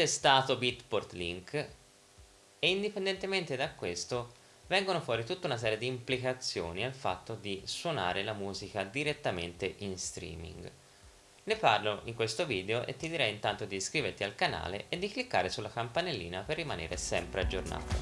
testato Bitport Link e indipendentemente da questo vengono fuori tutta una serie di implicazioni al fatto di suonare la musica direttamente in streaming. Ne parlo in questo video e ti direi intanto di iscriverti al canale e di cliccare sulla campanellina per rimanere sempre aggiornato.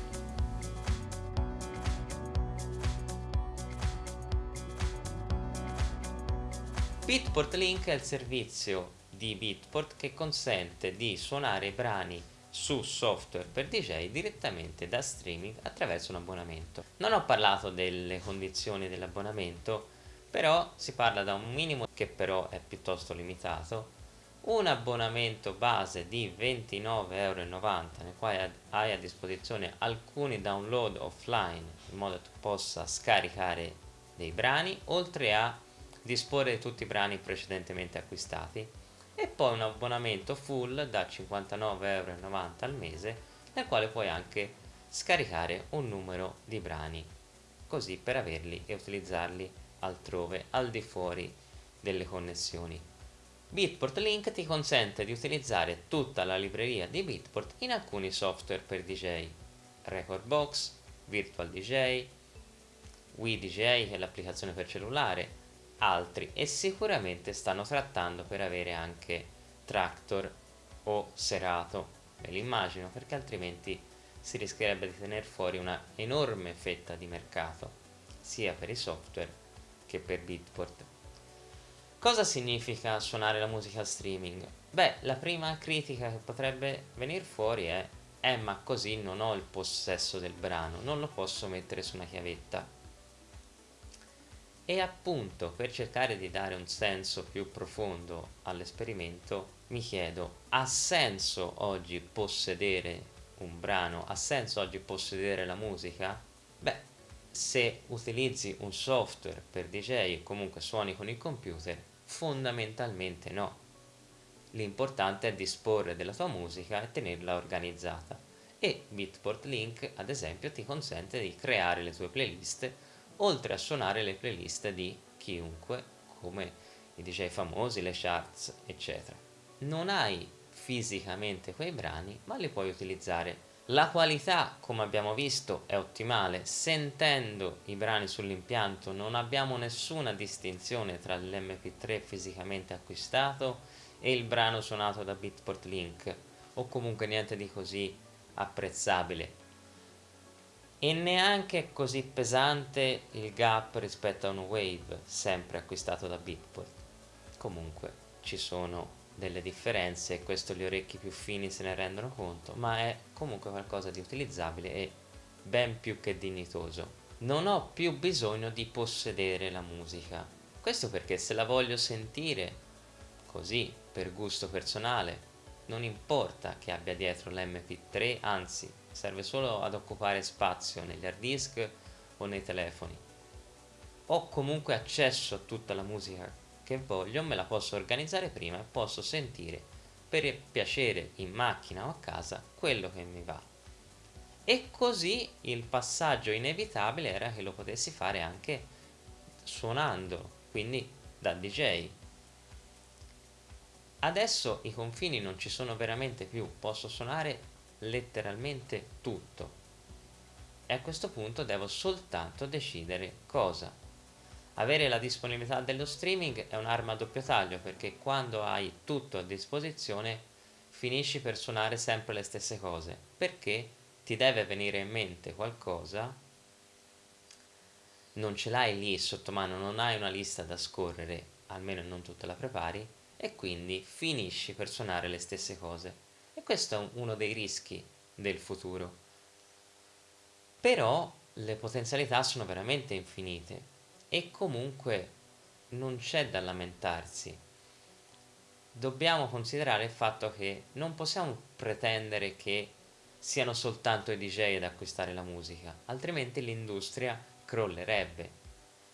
Bitport Link è il servizio di Bitport che consente di suonare brani su software per DJ direttamente da streaming attraverso un abbonamento. Non ho parlato delle condizioni dell'abbonamento, però si parla da un minimo che però è piuttosto limitato, un abbonamento base di 29,90€ nel quale hai a disposizione alcuni download offline in modo che tu possa scaricare dei brani, oltre a disporre di tutti i brani precedentemente acquistati e poi un abbonamento full da 59,90€ al mese nel quale puoi anche scaricare un numero di brani così per averli e utilizzarli altrove al di fuori delle connessioni. Bitport Link ti consente di utilizzare tutta la libreria di Bitport in alcuni software per DJ, Recordbox, Virtual DJ, Wii DJ che è l'applicazione per cellulare, altri e sicuramente stanno trattando per avere anche Tractor o Serato, me l'immagino perché altrimenti si rischierebbe di tenere fuori una enorme fetta di mercato sia per i software che per Beatport. Cosa significa suonare la musica streaming? Beh, la prima critica che potrebbe venire fuori è eh ma così non ho il possesso del brano, non lo posso mettere su una chiavetta e appunto per cercare di dare un senso più profondo all'esperimento mi chiedo ha senso oggi possedere un brano? Ha senso oggi possedere la musica? Beh se utilizzi un software per DJ e comunque suoni con il computer fondamentalmente no. L'importante è disporre della tua musica e tenerla organizzata. E Bitport Link ad esempio ti consente di creare le tue playlist oltre a suonare le playlist di chiunque, come i DJ famosi, le charts, eccetera. Non hai fisicamente quei brani, ma li puoi utilizzare. La qualità, come abbiamo visto, è ottimale. Sentendo i brani sull'impianto non abbiamo nessuna distinzione tra l'MP3 fisicamente acquistato e il brano suonato da Bitport Link, o comunque niente di così apprezzabile e neanche così pesante il gap rispetto a un Wave sempre acquistato da Bitport comunque ci sono delle differenze e questo gli orecchi più fini se ne rendono conto ma è comunque qualcosa di utilizzabile e ben più che dignitoso. Non ho più bisogno di possedere la musica. Questo perché se la voglio sentire così per gusto personale non importa che abbia dietro l'mp3 anzi serve solo ad occupare spazio negli hard disk o nei telefoni. Ho comunque accesso a tutta la musica che voglio me la posso organizzare prima e posso sentire per piacere in macchina o a casa quello che mi va. E così il passaggio inevitabile era che lo potessi fare anche suonando quindi da DJ adesso i confini non ci sono veramente più posso suonare letteralmente tutto e a questo punto devo soltanto decidere cosa. Avere la disponibilità dello streaming è un'arma a doppio taglio perché quando hai tutto a disposizione finisci per suonare sempre le stesse cose perché ti deve venire in mente qualcosa non ce l'hai lì sotto mano, non hai una lista da scorrere, almeno non tutta la prepari e quindi finisci per suonare le stesse cose e questo è uno dei rischi del futuro. Però le potenzialità sono veramente infinite e comunque non c'è da lamentarsi. Dobbiamo considerare il fatto che non possiamo pretendere che siano soltanto i DJ ad acquistare la musica, altrimenti l'industria crollerebbe.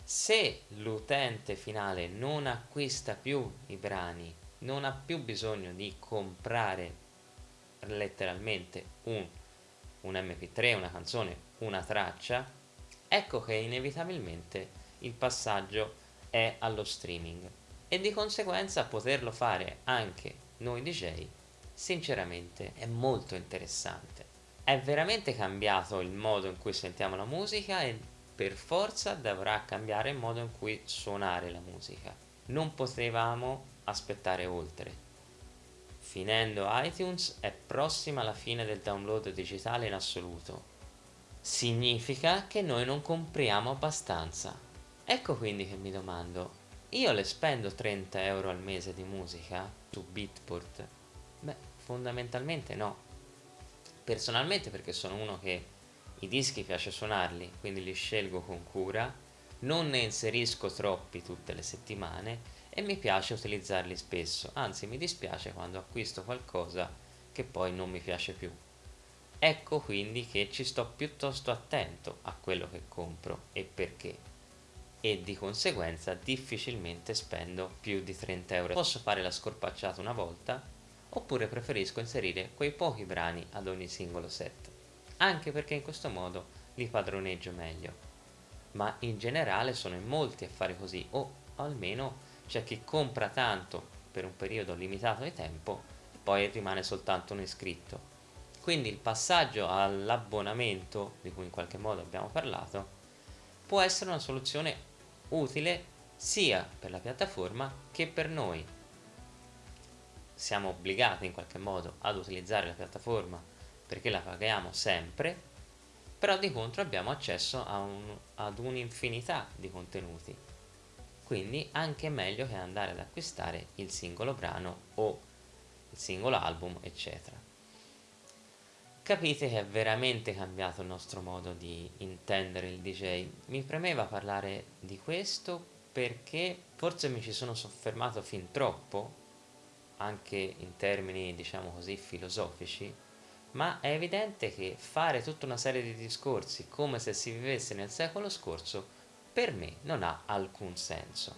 Se l'utente finale non acquista più i brani, non ha più bisogno di comprare letteralmente un, un mp3, una canzone, una traccia, ecco che inevitabilmente il passaggio è allo streaming e di conseguenza poterlo fare anche noi DJ sinceramente è molto interessante. È veramente cambiato il modo in cui sentiamo la musica e per forza dovrà cambiare il modo in cui suonare la musica. Non potevamo aspettare oltre. Finendo iTunes è prossima la fine del download digitale in assoluto. Significa che noi non compriamo abbastanza. Ecco quindi che mi domando, io le spendo 30 euro al mese di musica su Beatport? Beh, fondamentalmente no. Personalmente perché sono uno che i dischi piace suonarli, quindi li scelgo con cura, non ne inserisco troppi tutte le settimane e mi piace utilizzarli spesso, anzi mi dispiace quando acquisto qualcosa che poi non mi piace più. Ecco quindi che ci sto piuttosto attento a quello che compro e perché. E di conseguenza difficilmente spendo più di 30 euro. Posso fare la scorpacciata una volta? Oppure preferisco inserire quei pochi brani ad ogni singolo set, anche perché in questo modo li padroneggio meglio. Ma in generale sono in molti a fare così o almeno c'è chi compra tanto per un periodo limitato di tempo e poi rimane soltanto un iscritto. Quindi il passaggio all'abbonamento, di cui in qualche modo abbiamo parlato, può essere una soluzione utile sia per la piattaforma che per noi. Siamo obbligati in qualche modo ad utilizzare la piattaforma perché la paghiamo sempre, però di contro abbiamo accesso un, ad un'infinità di contenuti. Quindi anche meglio che andare ad acquistare il singolo brano o il singolo album, eccetera capite che è veramente cambiato il nostro modo di intendere il DJ. Mi premeva parlare di questo perché forse mi ci sono soffermato fin troppo, anche in termini diciamo così filosofici, ma è evidente che fare tutta una serie di discorsi come se si vivesse nel secolo scorso per me non ha alcun senso.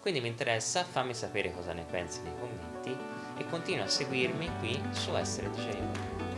Quindi mi interessa, fammi sapere cosa ne pensi nei commenti e continua a seguirmi qui su Essere DJ.